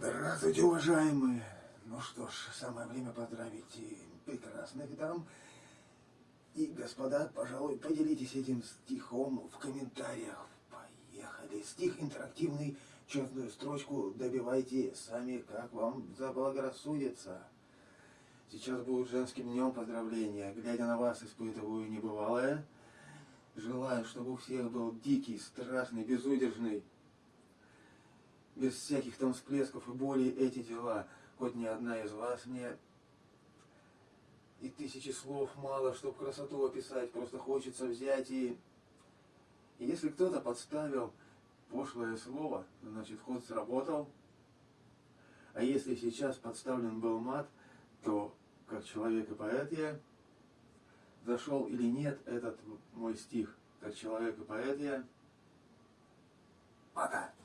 Здравствуйте, уважаемые! Ну что ж, самое время поздравить и прекрасных дам. И, господа, пожалуй, поделитесь этим стихом в комментариях. Поехали! Стих интерактивный, черную строчку добивайте сами, как вам заблагорассудится. Сейчас будет женским днем поздравления. Глядя на вас, испытываю небывалое. Желаю, чтобы у всех был дикий, страшный, безудержный без всяких там всплесков и боли эти дела. Хоть ни одна из вас мне и тысячи слов мало, чтобы красоту описать, просто хочется взять и... и если кто-то подставил пошлое слово, значит ход сработал. А если сейчас подставлен был мат, то как человек и поэт я, зашел или нет этот мой стих, как человек и поэт я.